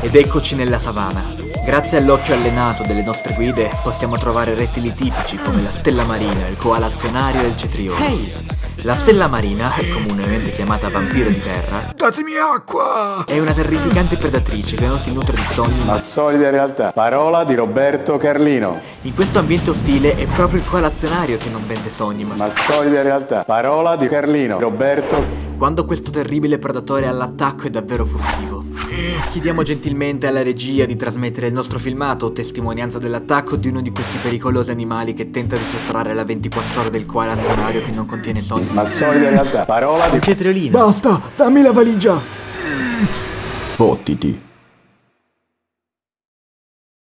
Ed eccoci nella savana. Grazie all'occhio allenato delle nostre guide possiamo trovare rettili tipici come la stella marina, il coalazionario e il cetriolo. La stella marina, comunemente chiamata vampiro di terra, Datemi acqua! è una terrificante predatrice che non si nutre di sogni ma solida realtà. Parola di Roberto Carlino. in questo ambiente ostile è proprio il coalazionario che non vende sogni ma Ma solida realtà. Parola di Carlino. Roberto. quando questo terribile predatore è all'attacco è davvero furtivo. Chiediamo gentilmente alla regia di trasmettere il nostro filmato, testimonianza dell'attacco di uno di questi pericolosi animali che tenta di sottrarre la 24 ore del coalazionario che non contiene sogni. Ma solida realtà. Parola di Cetriolino. Basta, dammi la valigia! Fottiti.